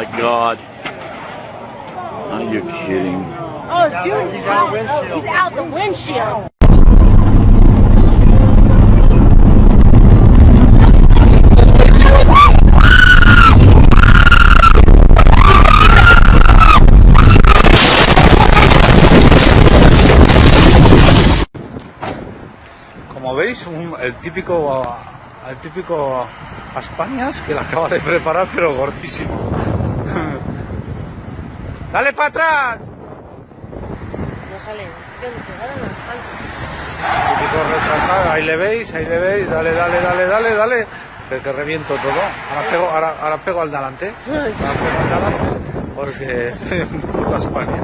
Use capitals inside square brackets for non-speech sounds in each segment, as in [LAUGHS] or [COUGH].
my God. Are you kidding? Oh, dude, he's out, oh, he's out the windshield. Como veis, un, el típico, el típico Aspanias que la acaba de preparar, pero gordísimo. ¡Dale para atrás! No sale. Que retrasado, ahí le veis, ahí le veis, dale, dale, dale, dale, dale. Que, que reviento todo. Ahora pego, ahora, ahora pego al delante. [LAUGHS] Ahora pego al delante. Porque [LAUGHS] soy un puto Aspanias.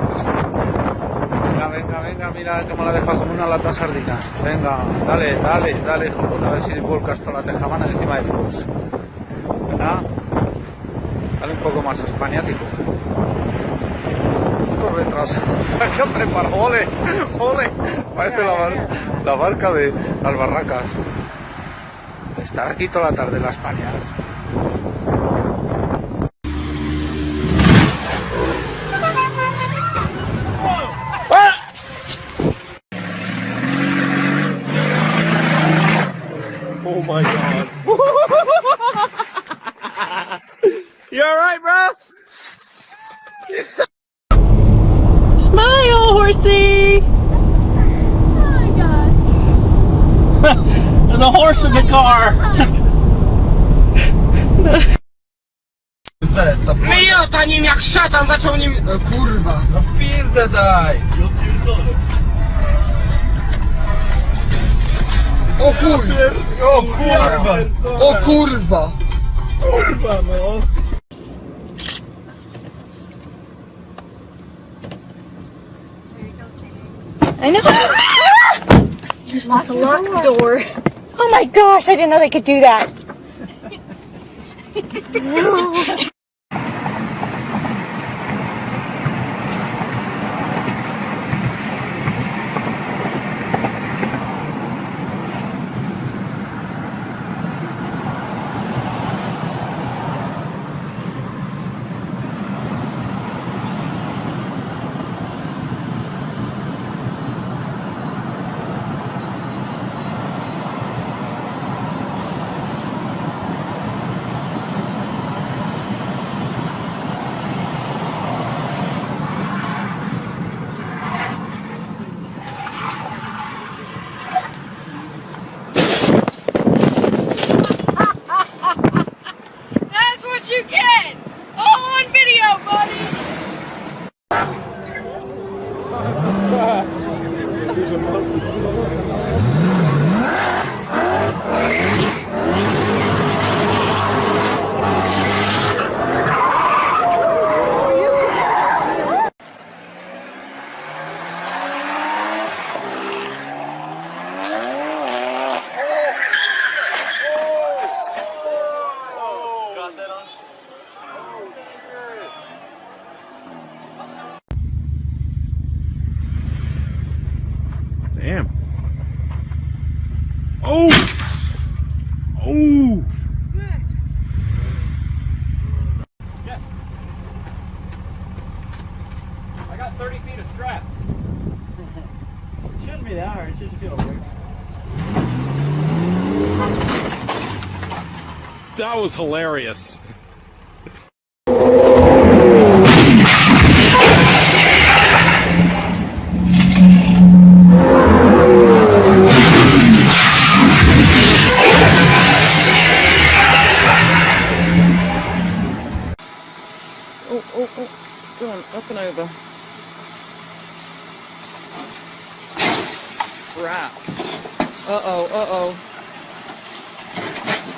Venga, venga, venga, mira cómo la deja como una lata sardinas. Venga, dale, dale, dale, hijo puta, a ver si vuelcas toda la tejamana encima de todos. Venga, dale un poco más españático. Puto retraso. [LAUGHS] ¿Qué ha preparado? ¡Ole! ¡Ole! Parece la, bar- la barca de las barracas. Estar aquí toda la tarde las Españas. Oh my god. Miota nim jak szatan zaczął nim... E, kurwa. No w pizdę daj! O chuj! O kurwa! O kurwa! Kurwa no! I know. You're supposed to lock the door. Oh my gosh, I didn't know they could do that. Damn. Oh! Oh! I got 30 feet of strap. it shouldn't be that hard. It shouldn't feel weird. That was hilarious. Up and over. Crap. Uh-oh, uh-oh.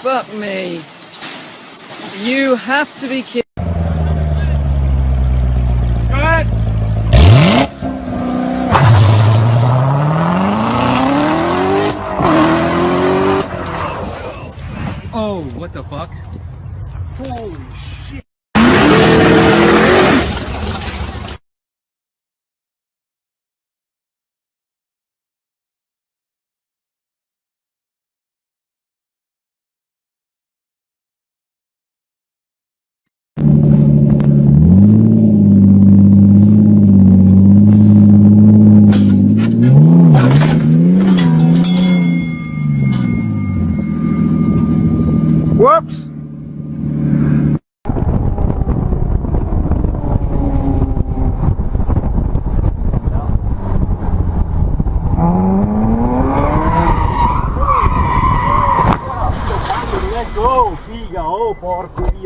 Fuck me. You have to be kidding.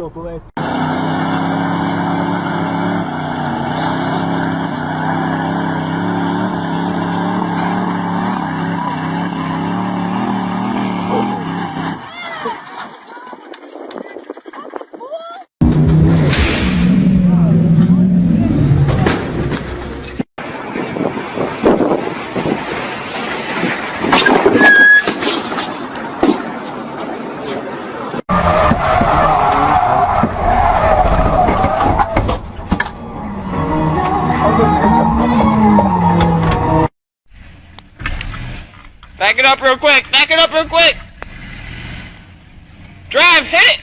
yo, tú. Real quick. Back it up real quick. Drive, hit it.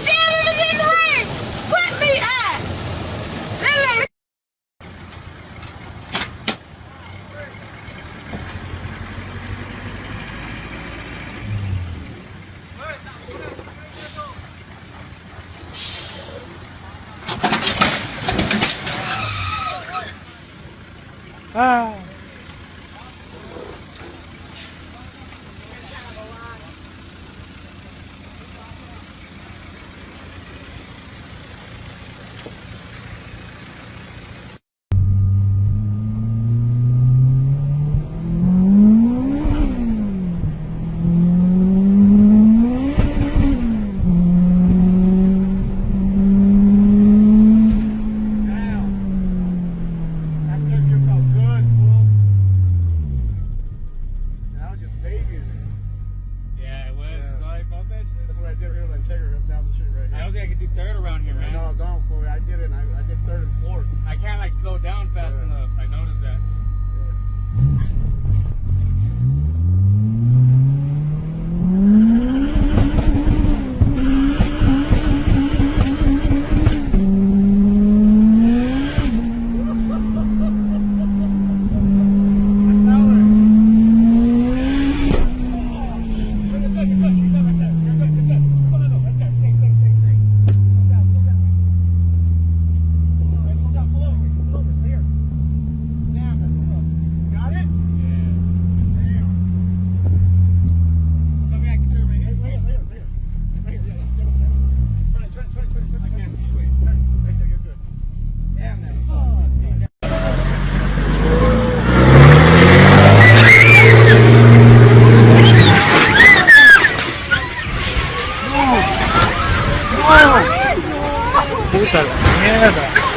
哎。I don't think I could do third around here, man. No, going for it. I did it I, I did third and fourth. I can't like slow down fast enough. I noticed that. Got Puta merda.